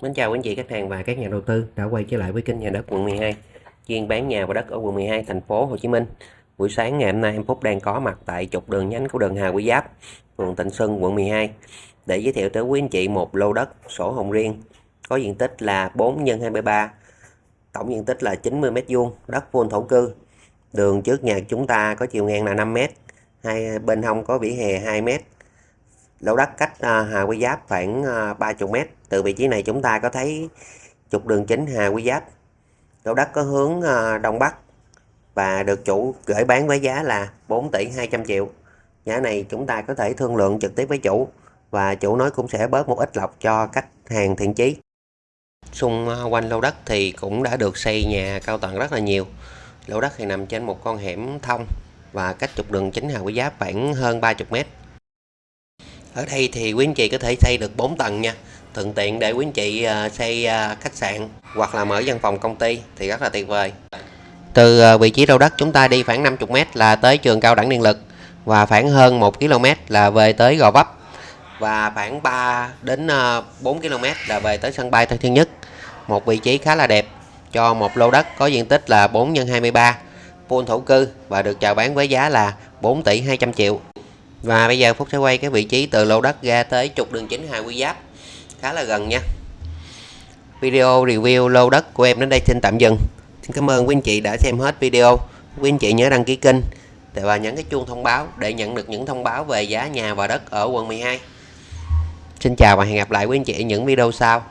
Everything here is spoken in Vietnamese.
Mến chào quý anh chị khách hàng và các nhà đầu tư đã quay trở lại với kênh nhà đất quận 12 chuyên bán nhà và đất ở quận 12 thành phố Hồ Chí Minh. Buổi sáng ngày hôm nay em Phúc đang có mặt tại trục đường nhánh của đường Hà Quý Giáp, phường Tịnh Xuân, quận 12 để giới thiệu tới quý anh chị một lô đất sổ hồng riêng có diện tích là 4 x 23, tổng diện tích là 90 m2, đất full thổ cư. Đường trước nhà chúng ta có chiều ngang là 5 m, hai bên hông có vỉa hè 2 m, lô đất cách à, Hà Quy Giáp khoảng à, 30 mét m. Từ vị trí này chúng ta có thấy trục đường chính Hà Quy Giáp. Lô đất có hướng à, Đông Bắc và được chủ gửi bán với giá là 4 tỷ 200 triệu. Giá này chúng ta có thể thương lượng trực tiếp với chủ và chủ nói cũng sẽ bớt một ít lọc cho khách hàng thiện chí. Xung quanh lô đất thì cũng đã được xây nhà cao tầng rất là nhiều. Lô đất thì nằm trên một con hẻm thông và cách trục đường chính Hà Quý Giáp khoảng hơn 30 mét. Ở đây thì quý anh chị có thể xây được 4 tầng nha. Thuận tiện để quý anh chị à, xây à, khách sạn hoặc là mở văn phòng công ty thì rất là tuyệt vời. Từ à, vị trí lô đất chúng ta đi khoảng 50 m là tới trường cao đẳng điện lực và khoảng hơn 1 km là về tới Gò Vấp và khoảng 3 đến 4 km là về tới sân bay Tân Sơn Nhất. Một vị trí khá là đẹp cho một lô đất có diện tích là 4 x 23 full thổ cư và được chào bán với giá là 4 tỷ 200 triệu. Và bây giờ Phúc sẽ quay cái vị trí từ lô đất ra tới trục đường chính Hà Quy Giáp khá là gần nha. Video review lô đất của em đến đây xin tạm dừng. Xin cảm ơn quý anh chị đã xem hết video. Quý anh chị nhớ đăng ký kênh và nhấn cái chuông thông báo để nhận được những thông báo về giá nhà và đất ở quận 12. Xin chào và hẹn gặp lại quý anh chị ở những video sau.